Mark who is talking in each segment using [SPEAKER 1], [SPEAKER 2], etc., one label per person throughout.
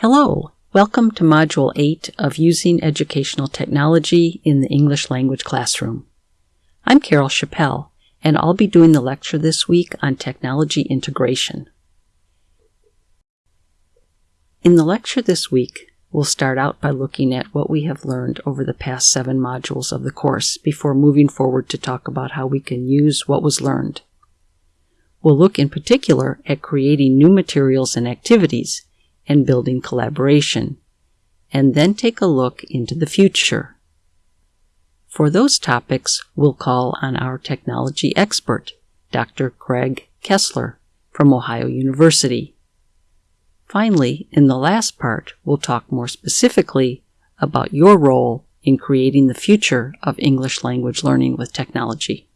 [SPEAKER 1] Hello, welcome to Module 8 of Using Educational Technology in the English Language Classroom. I'm Carol Chapelle, and I'll be doing the lecture this week on technology integration. In the lecture this week, we'll start out by looking at what we have learned over the past seven modules of the course before moving forward to talk about how we can use what was learned. We'll look in particular at creating new materials and activities and building collaboration, and then take a look into the future. For those topics, we'll call on our technology expert, Dr. Greg Kessler from Ohio University. Finally, in the last part, we'll talk more specifically about your role in creating the future of English language learning with technology.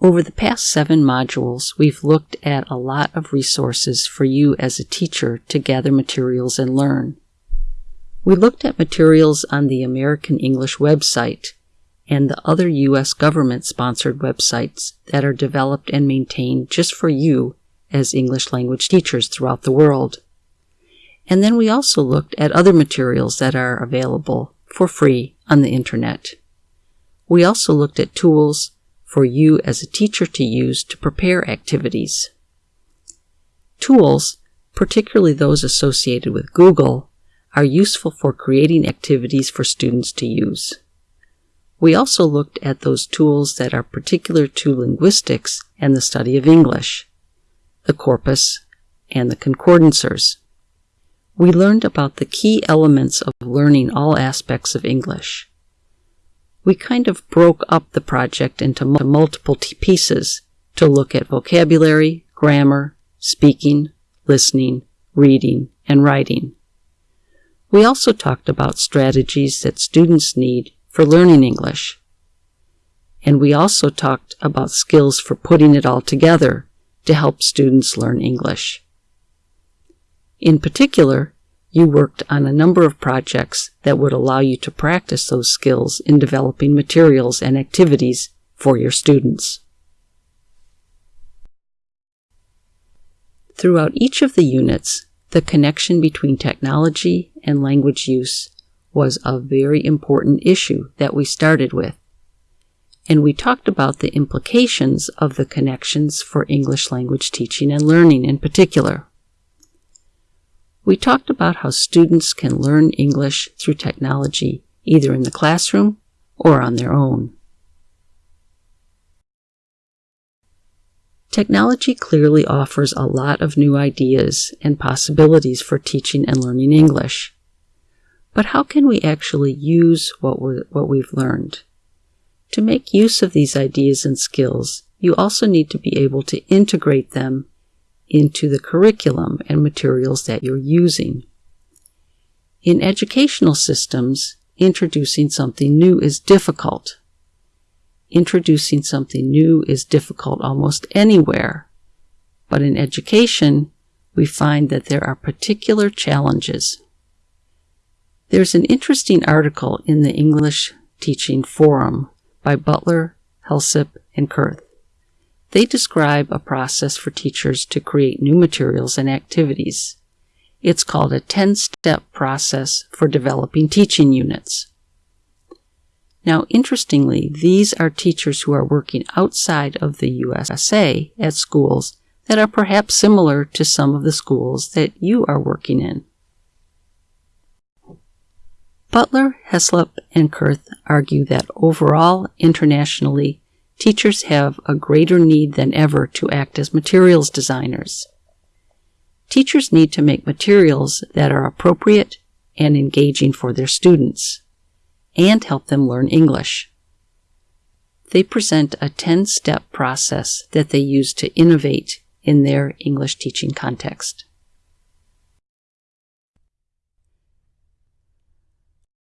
[SPEAKER 1] Over the past seven modules, we've looked at a lot of resources for you as a teacher to gather materials and learn. We looked at materials on the American English website and the other U.S. government sponsored websites that are developed and maintained just for you as English language teachers throughout the world. And then we also looked at other materials that are available for free on the internet. We also looked at tools for you as a teacher to use to prepare activities. Tools, particularly those associated with Google, are useful for creating activities for students to use. We also looked at those tools that are particular to linguistics and the study of English, the corpus, and the concordancers. We learned about the key elements of learning all aspects of English we kind of broke up the project into multiple pieces to look at vocabulary, grammar, speaking, listening, reading, and writing. We also talked about strategies that students need for learning English. And we also talked about skills for putting it all together to help students learn English. In particular, you worked on a number of projects that would allow you to practice those skills in developing materials and activities for your students. Throughout each of the units, the connection between technology and language use was a very important issue that we started with. And we talked about the implications of the connections for English language teaching and learning in particular we talked about how students can learn English through technology, either in the classroom or on their own. Technology clearly offers a lot of new ideas and possibilities for teaching and learning English. But how can we actually use what, we what we've learned? To make use of these ideas and skills, you also need to be able to integrate them into the curriculum and materials that you're using. In educational systems, introducing something new is difficult. Introducing something new is difficult almost anywhere. But in education, we find that there are particular challenges. There's an interesting article in the English Teaching Forum by Butler, Heslop, and Kurth they describe a process for teachers to create new materials and activities. It's called a 10-step process for developing teaching units. Now, interestingly, these are teachers who are working outside of the USA at schools that are perhaps similar to some of the schools that you are working in. Butler, Heslop, and Kurth argue that overall, internationally, teachers have a greater need than ever to act as materials designers. Teachers need to make materials that are appropriate and engaging for their students and help them learn English. They present a 10 step process that they use to innovate in their English teaching context.